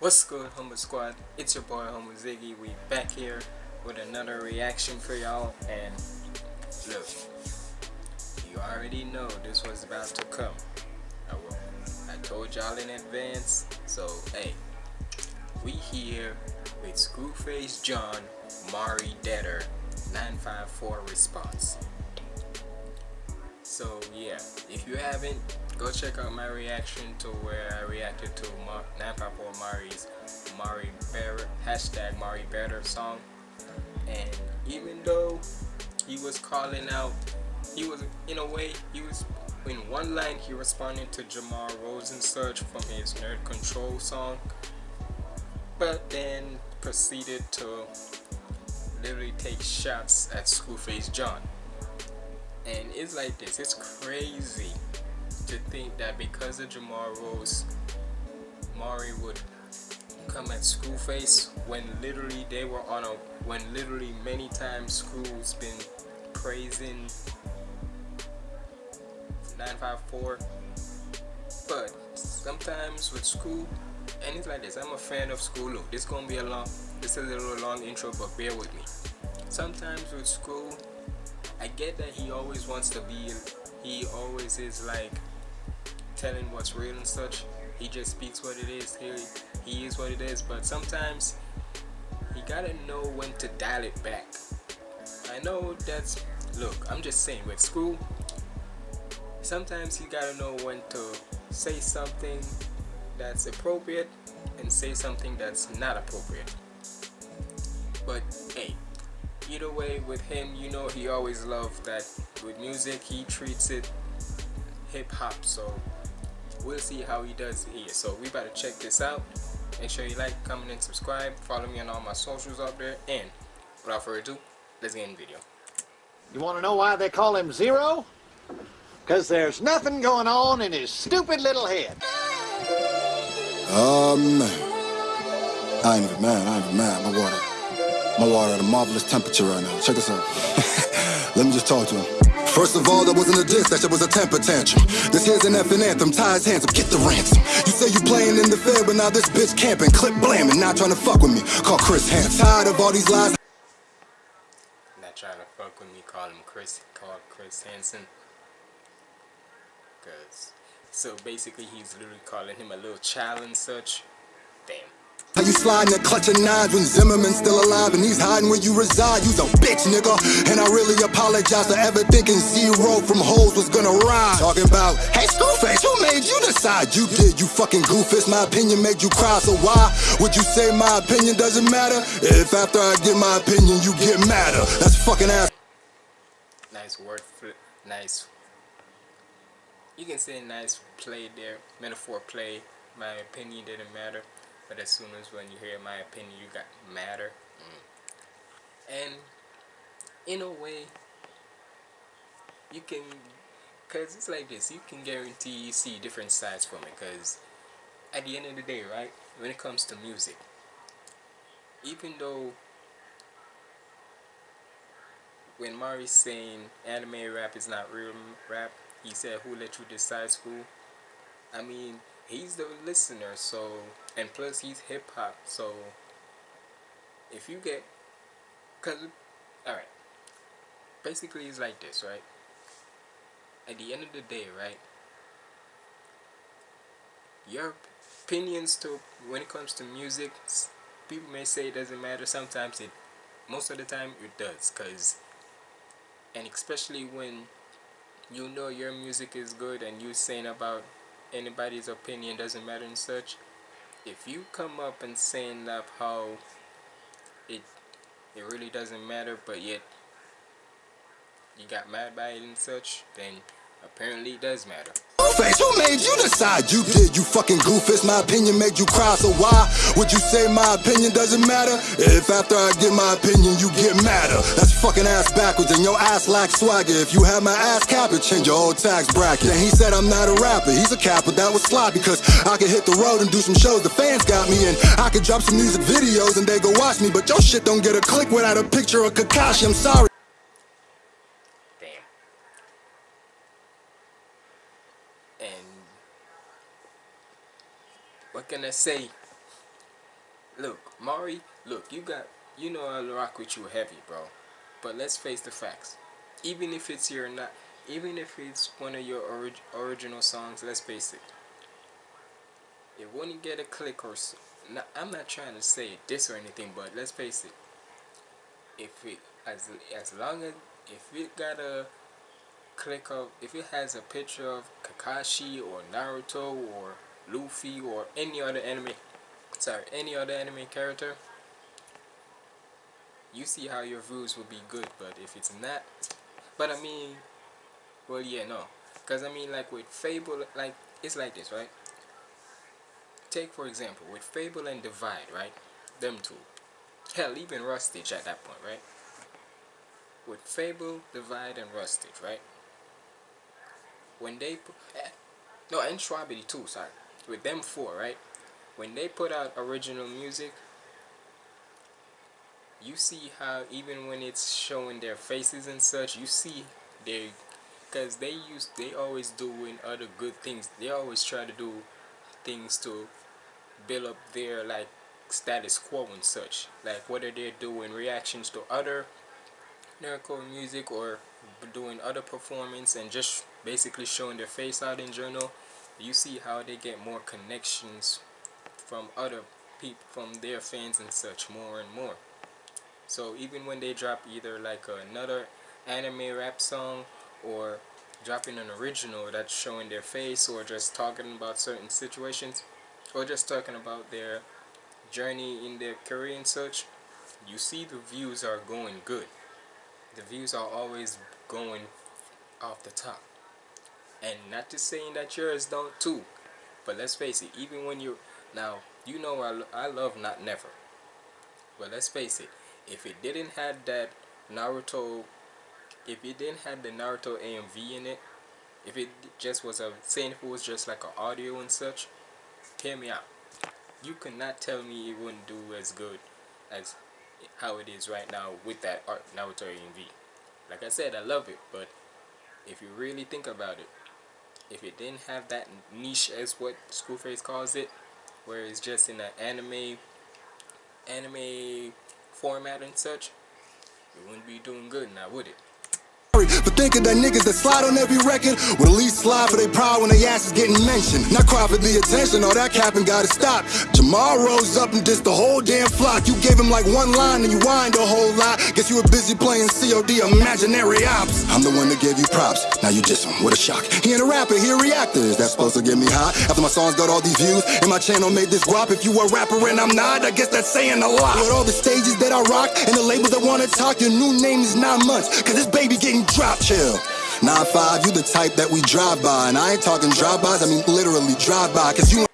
What's good, Humble Squad? It's your boy, Humble Ziggy. We back here with another reaction for y'all. And look, you already know this was about to come. I, will. I told y'all in advance. So, hey, we here with Screwface John, Mari Deader, 954 response. So, yeah, if you haven't go check out my reaction to where I reacted to Mar Nampapo Mari's Mari Better hashtag Mari Better song. And even though he was calling out he was in a way he was in one line he responded to Jamar Rosen search from his Nerd Control song but then proceeded to literally take shots at Screwface John. And it's like this it's crazy to think that because of Jamar Rose, Mari would come at Screwface when literally they were on a when literally many times Screw's been praising 954 but sometimes with Screw and it's like this I'm a fan of Screw look this gonna be a long this is a little long intro but bear with me. Sometimes with Screw I get that he always wants to be he always is like telling what's real and such. He just speaks what it is. He, he is what it is. But sometimes you gotta know when to dial it back. I know that's look. I'm just saying with school. Sometimes you gotta know when to say something that's appropriate and say something that's not appropriate. But hey, either way with him, you know he always loved that with music he treats it hip hop. So we'll see how he does here. So we better check this out. Make sure you like comment and subscribe. Follow me on all my socials up there. And without further ado let's get in the video. You want to know why they call him zero? Because there's nothing going on in his stupid little head. Um I ain't even mad I ain't even mad. My water my water at a marvelous temperature right now. Check this out. Let me just talk to him First of all, that wasn't a diss, that shit was a temper tantrum. This here's an effing anthem, ties hands up, get the ransom. You say you playing in the fair, but now this bitch camping, clip blamming, not trying to fuck with me. Call Chris Hansen. Tired of all these lies. Not trying to fuck with me, call him Chris, call Chris Hansen. Cause, so basically he's literally calling him a little child and such. Damn. How you sliding and clutching nines when Zimmerman's still alive and he's hiding where you reside? You's a bitch, nigga. And I really apologize for ever thinking zero from hoes was gonna rise. Talking about, hey, Screwface, who made you decide? You did, you fucking goofus. My opinion made you cry, so why would you say my opinion doesn't matter? If after I give my opinion, you get madder. That's fucking ass. Nice word flip, nice. You can say nice play there, metaphor play. My opinion didn't matter. But as soon as when you hear my opinion, you got matter. Mm. And in a way, you can, cause it's like this. You can guarantee you see different sides from it. Cause at the end of the day, right, when it comes to music, even though when Mari's saying anime rap is not real rap, he said, "Who let you decide school?" I mean, he's the listener, so and plus he's hip hop, so if you get, cause, all right, basically it's like this, right? At the end of the day, right? Your opinions to when it comes to music, people may say it doesn't matter. Sometimes it, most of the time it does, cause, and especially when you know your music is good and you saying about anybody's opinion doesn't matter and such. If you come up and saying that how it it really doesn't matter but yet you got mad by it and such then apparently it does matter Face, who made you decide? You did, you fucking goofus. My opinion made you cry, so why would you say my opinion doesn't matter? If after I give my opinion, you get madder. That's fucking ass backwards, and your ass lacks swagger. If you have my ass cap, it change your whole tax bracket. And he said I'm not a rapper, he's a capper. That was sloppy, because I could hit the road and do some shows. The fans got me, and I could drop some music videos and they go watch me. But your shit don't get a click without a picture of Kakashi. I'm sorry. Say? look, Mari, look, you got, you know I rock with you heavy, bro. But let's face the facts. Even if it's your not, even if it's one of your orig original songs, let's face it. It wouldn't get a click or so. Now, I'm not trying to say this or anything, but let's face it. If it as as long as if it got a click of if it has a picture of Kakashi or Naruto or Luffy or any other anime sorry any other anime character you see how your views will be good but if it's not but I mean well yeah no. Because I mean like with Fable like it's like this right? Take for example with Fable and Divide right? Them two. Hell even Rustage at that point right? With Fable, Divide, and Rustage, right? When they put, eh, no, and Strawberry too, sorry. With them four, right? When they put out original music, you see how even when it's showing their faces and such, you see they, because they use, they always doing other good things. They always try to do things to build up their like status quo and such. Like whether they're doing reactions to other nerdcore music or doing other performance and just basically showing their face out in general you see how they get more connections from other people from their fans and such more and more so even when they drop either like another anime rap song or dropping an original that's showing their face or just talking about certain situations or just talking about their journey in their career and such you see the views are going good the views are always going off the top. And not to saying that yours don't too, but let's face it, even when you now you know I, I love not never, but let's face it, if it didn't have that Naruto, if it didn't have the Naruto AMV in it, if it just was a saying if it was just like an audio and such, hear me out. You cannot tell me it wouldn't do as good as how it is right now with that art Naruto AMV. Like I said, I love it, but if you really think about it, if it didn't have that niche as what Schoolface calls it, where it's just in an anime anime format and such, it wouldn't be doing good now, would it? For thinking that niggas that slide on every record would at least slide for their pride when their ass is getting mentioned. Not cry for the attention, all that capping gotta stop. Jamar Rose up and dissed the whole damn flock. You gave him like one line and you whined a whole lot. Guess you were busy playing COD imaginary ops. I'm the one that gave you props, now you diss him, what a shock. He ain't a rapper, he a reactor, is that supposed to get me hot? After my songs got all these views and my channel made this guap. If you a rapper and I'm not, I guess that's saying a lot. With all the stages that I rock and the labels that wanna talk, your new name is nine months. Cause this baby getting drop chill. 9-5, you the type that we drive by. And I ain't talking drive-bys, I mean literally drive by. Cause you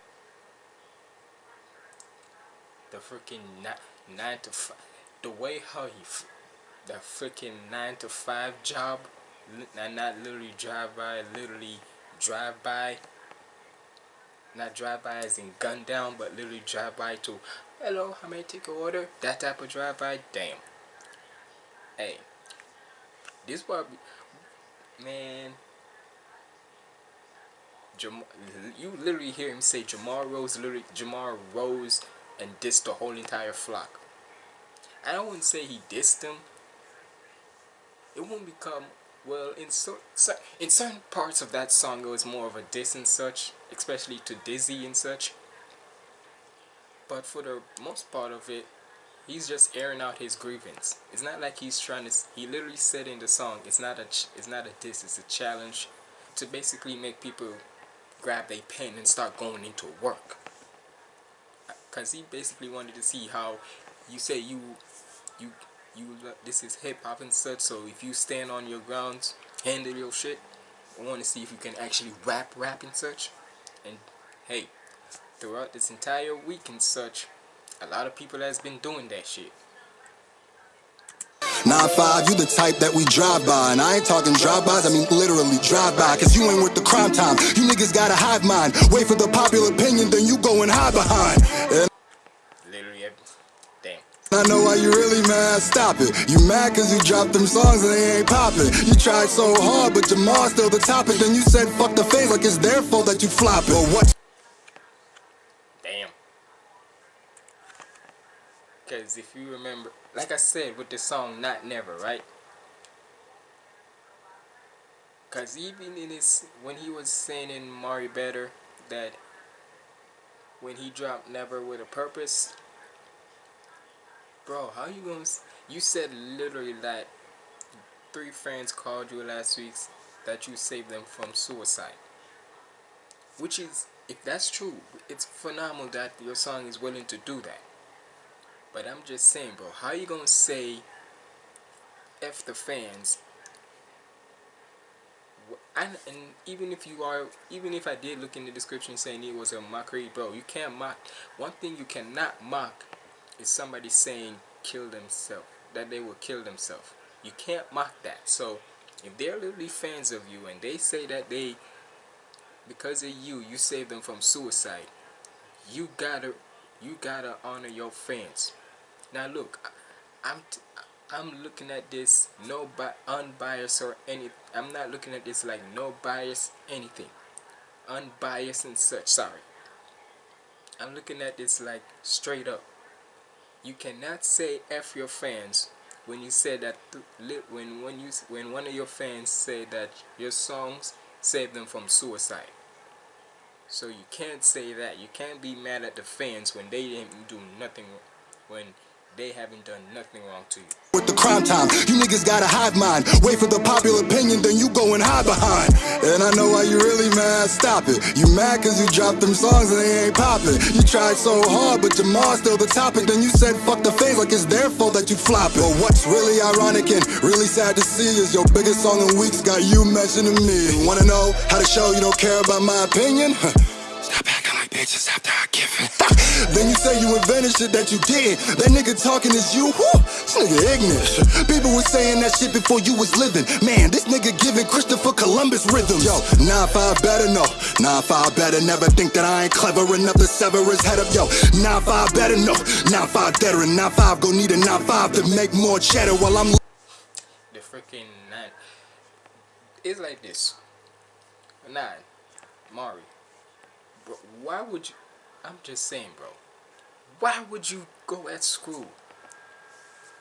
The freaking 9 to 5. The way how he. The freaking 9 to 5 job. And not literally drive by, literally drive by. Not drive by as in gun down, but literally drive by to, hello, how may I take your order? That type of drive by, damn. Hey, this part, man. Jam you literally hear him say Jamar Rose, literally Jamar Rose, and dissed the whole entire flock. I wouldn't say he dissed them. It won't become well in so, so in certain parts of that song it was more of a diss and such, especially to Dizzy and such. But for the most part of it, he's just airing out his grievance. It's not like he's trying to. He literally said in the song, "It's not a. It's not a diss. It's a challenge to basically make people grab their pen and start going into work." Cause he basically wanted to see how you say you, you, you. This is hip hop and such. So if you stand on your grounds, handle your shit. I want to see if you can actually rap, rap and such. And hey, throughout this entire week and such, a lot of people that's been doing that shit. 9-5, you the type that we drive by And I ain't talking drive-bys, I mean literally drive by Cause you ain't worth the crime time. You niggas got a hive mind Wait for the popular opinion, then you go and hide behind. And Literally, damn. I know why you really mad, stop it. You mad cause you dropped them songs and they ain't popping You tried so hard, but Jamar's still the topic Then you said fuck the face like it's their fault that you flop it But what If you remember, like I said with the song Not Never, right? Because even in his, when he was saying in Mari Better that when he dropped Never with a Purpose, bro, how you gonna, you said literally that three friends called you last week that you saved them from suicide. Which is, if that's true, it's phenomenal that your song is willing to do that. But I'm just saying, bro, how you gonna say F the fans? And, and even if you are, even if I did look in the description saying it was a mockery, bro, you can't mock. One thing you cannot mock is somebody saying kill themselves, that they will kill themselves. You can't mock that. So if they're literally fans of you and they say that they, because of you, you saved them from suicide, you gotta, you gotta honor your fans. Now look, I'm I'm looking at this no bi unbiased or any. I'm not looking at this like no bias anything, unbiased and such. Sorry. I'm looking at this like straight up. You cannot say f your fans when you said that when when you when one of your fans said that your songs saved them from suicide. So you can't say that. You can't be mad at the fans when they didn't do nothing when they haven't done nothing wrong to you. With the crime time, you niggas got a hive mind. Wait for the popular opinion, then you go and hide behind. And I know why you really mad, stop it. You mad cause you dropped them songs and they ain't popping. You tried so hard, but Jamar's still the topic. Then you said fuck the face like it's their fault that you flop. But what's really ironic and really sad to see is your biggest song in weeks got you mentioning me. You wanna know how to show you don't care about my opinion? Then you say you invented shit that you did. That nigga talking is you. This nigga ignorant. People was saying that shit before you was living. Man, this nigga giving Christopher Columbus rhythms. Yo, 9-5 better no. 9-5 better never think that I ain't clever enough to sever his head up. Yo, 9-5 better no. 9-5 better and 9-5 go need a 9-5 to make more cheddar while I'm... The freaking 9. It's like this. 9. Mari bro, why would you? I'm just saying, bro. Why would you go at school?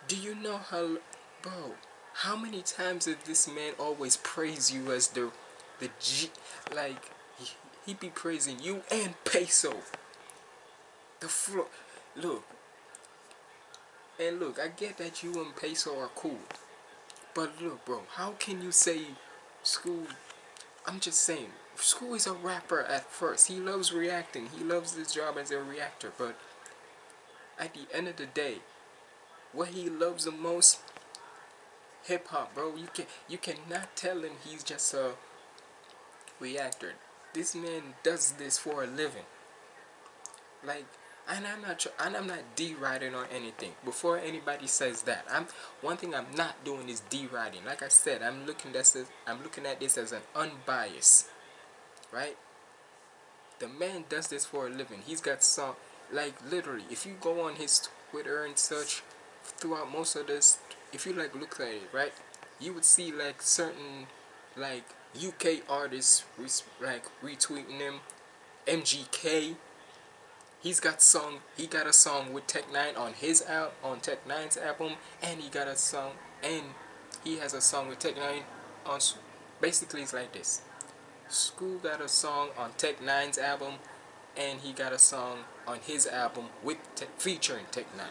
Do you know how, bro? How many times did this man always praise you as the, the G? Like he, he be praising you and Peso. The floor, look. And look, I get that you and Peso are cool. But look, bro, how can you say school? I'm just saying, School is a rapper at first. He loves reacting. He loves his job as a reactor. But at the end of the day, what he loves the most, hip hop, bro. You can you cannot tell him he's just a reactor. This man does this for a living. Like, and I'm not and I'm not deriding or anything. Before anybody says that, I'm one thing I'm not doing is deriding. Like I said, I'm looking at this. I'm looking at this as an unbiased right? The man does this for a living. He's got some, like literally, if you go on his Twitter and such, throughout most of this, if you like look at it, right, you would see like certain, like UK artists, like retweeting him, MGK. He's got song. He got a song with Tech N9ne on his out on Tech N9ne's album, and he got a song, and he has a song with Tech N9ne on. Basically, it's like this. School got a song on Tech N9ne's album, and he got a song on his album with te featuring Tech N9ne.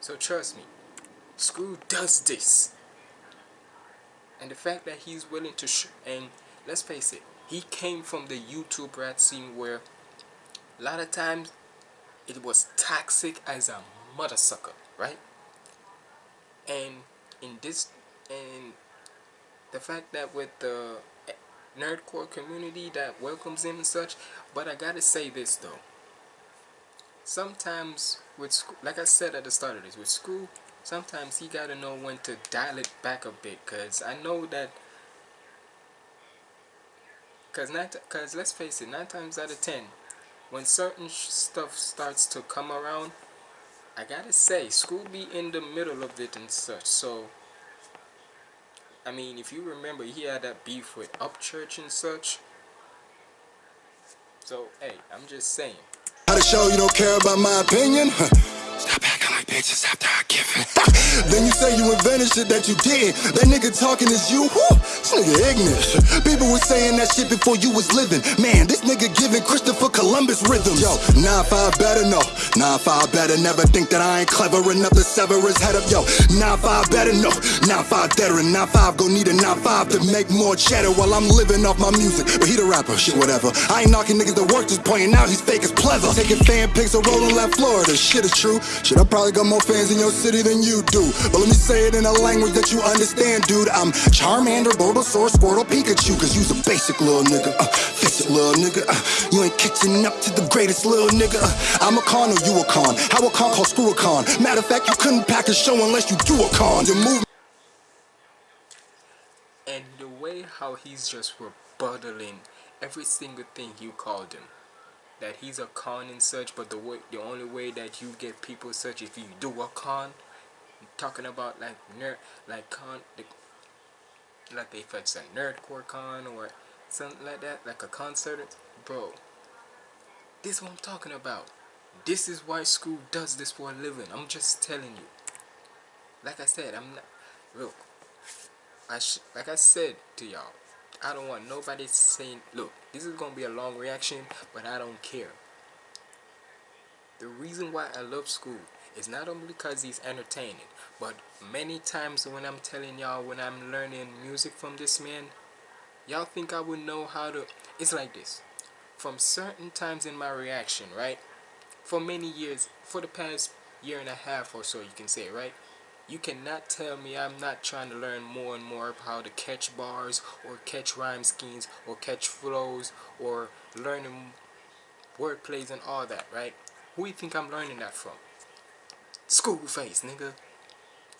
So trust me, Screw does this. And the fact that he's willing to, and let's face it, he came from the YouTube rap scene where a lot of times it was toxic as a mother sucker, right? And in this, and the fact that with the nerdcore community that welcomes him and such. But I gotta say this though. Sometimes with school, like I said at the start of this, with school, sometimes he gotta know when to dial it back a bit. Cause I know that. Cause not, cause let's face it, nine times out of ten, when certain stuff starts to come around, I gotta say, school be in the middle of it and such. So I mean, if you remember, he had that beef with Upchurch and such. So, hey, I'm just saying. How to show you don't care about my opinion? Stop acting like bitch. righteous after I give it. Then you say you invented shit that you did. That nigga talking is you. Whew, this nigga ignorant. People were saying that shit before you was living. Man, this nigga giving Christopher Columbus rhythms. Yo, 9-5 better no. 9-5 better never think that I ain't clever enough to sever his head up. Yo, 9-5 better no. 9-5 better and 9-5 gon' need a 9-5 to make more cheddar while I'm living off my music. But he the rapper, shit whatever. I ain't knocking niggas that work, just pointing out he's fake as pleather. Taking fan pics of rolling left Florida. Shit is true. Shit, I probably got more fans in your city than you do. But let me say it in a language that you understand, dude. I'm Charmander, Bulbasaur, Squirtle, Pikachu. Cause you's a basic little nigga. Uh, fix it, little nigga. Uh, you ain't catching up to the greatest little nigga. Uh, I'm a con or you a con. How a con called screw a con. Matter of fact, you couldn't pack a show unless you do a con. Your move. And the way how he's just rebuttaling every single thing you called him that he's a con and such but the way the only way that you get people such if you do a con talking about like nerd like con like if it's a nerdcore con or something like that like a concert bro. This is what I'm talking about. This is why school does this for a living. I'm just telling you. Like I said I'm not look I like I said to y'all I don't want nobody saying, look, this is to be a long reaction, but I don't care. The reason why I love school is not only because he's entertaining, but many times when I'm telling y'all when I'm learning music from this man, y'all think I would know how to, it's like this. From certain times in my reaction, right? For many years, for the past year and a half or so, you can say, right? You cannot tell me I'm not trying to learn more and more how to catch bars or catch rhyme schemes or catch flows or learning word plays and all that, right? Who do you think I'm learning that from? School face, nigga.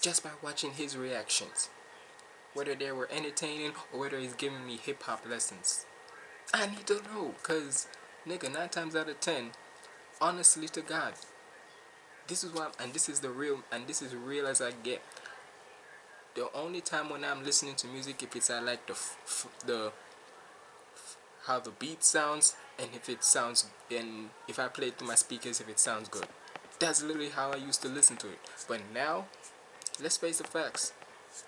Just by watching his reactions. Whether they were entertaining or whether he's giving me hip hop lessons. I need to know, cause nigga, nine times out of ten, honestly to God, this is what and this is the real and this is real as I get the only time when I'm listening to music if it's I like the the how the beat sounds and if it sounds and if I play it through my speakers if it sounds good that's literally how I used to listen to it. But now let's face the facts.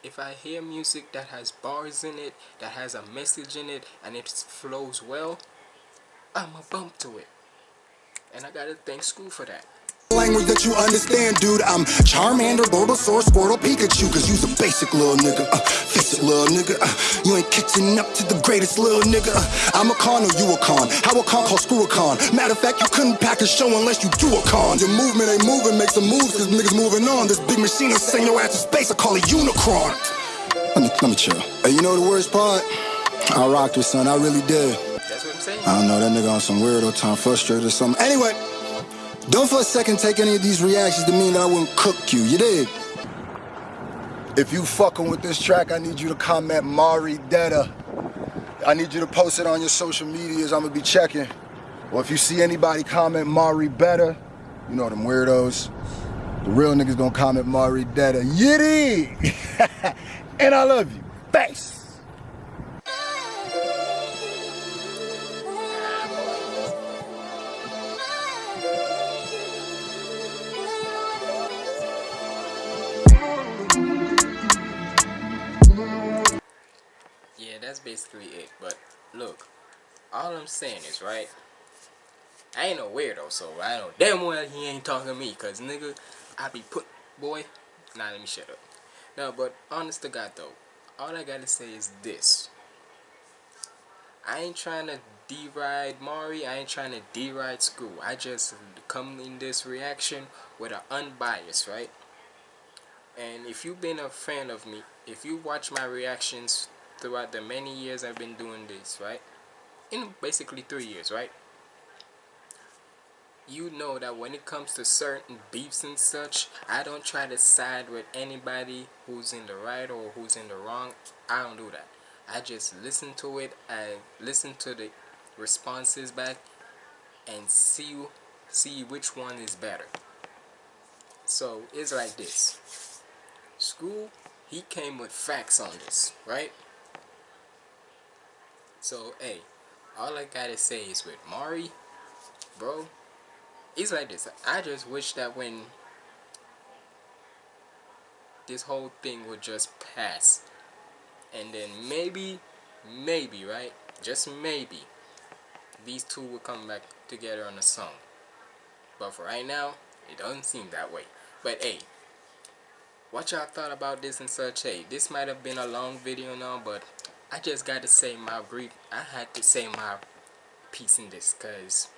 If I hear music that has bars in it that has a message in it and it flows well I'm a bump to it. And I gotta thank school for that Language that you understand, dude. I'm Charmander, Bulbasaur, Squirtle, Pikachu. Cause you's a basic little nigga. Uh, fix it, little nigga. Uh, you ain't catching up to the greatest little nigga. Uh, I'm a con or you a con. How a con called screw a con. Matter of fact, you couldn't pack a show unless you do a con. Your movement ain't moving, make some moves cause niggas moving on. This big machine will send your ass to space. I call it Unicron. Let me, let me chill. Hey, you know the worst part? I rocked with son, I really did. That's what I'm saying. I don't know, that nigga on some weirdo time, frustrated or something. Anyway. Don't for a second take any of these reactions to mean that I wouldn't cook you, you did? If you fucking with this track, I need you to comment Mari Detta. I need you to post it on your social medias, I'm gonna be checking. Or if you see anybody comment Mari Better, you know them weirdos. The real niggas gonna comment Mari Detta. Yiddy! and I love you. Thanks. That's basically it. But look, all I'm saying is right. I ain't no weirdo, so I know damn well he ain't talking to me, cause nigga, I be put boy. Nah, let me shut up. No, but honest to God though, all I gotta say is this. I ain't trying to deride Mari. I ain't trying to deride school. I just come in this reaction with an unbiased, right? And if you've been a fan of me, if you watch my reactions throughout the many years I've been doing this, right? In basically three years, right? You know that when it comes to certain beefs and such, I don't try to side with anybody who's in the right or who's in the wrong. I don't do that. I just listen to it I listen to the responses back and see see which one is better. So it's like this. School, he came with facts on this, right? So, hey, all I gotta say is with Mari, bro, it's like this. I just wish that when this whole thing would just pass. And then maybe, maybe, right? Just maybe, these two will come back together on a song. But for right now, it doesn't seem that way. But hey, what y'all thought about this and such? Hey, this might have been a long video now, but I just got to say my brief. I had to say my piece in this because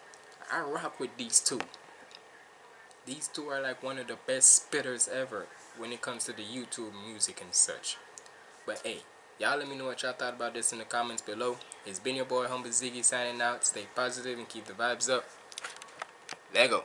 I rock with these two. These two are like one of the best spitters ever when it comes to the YouTube music and such. But hey, y'all let me know what y'all thought about this in the comments below. It's been your boy Humble Ziggy signing out. Stay positive and keep the vibes up. Lego.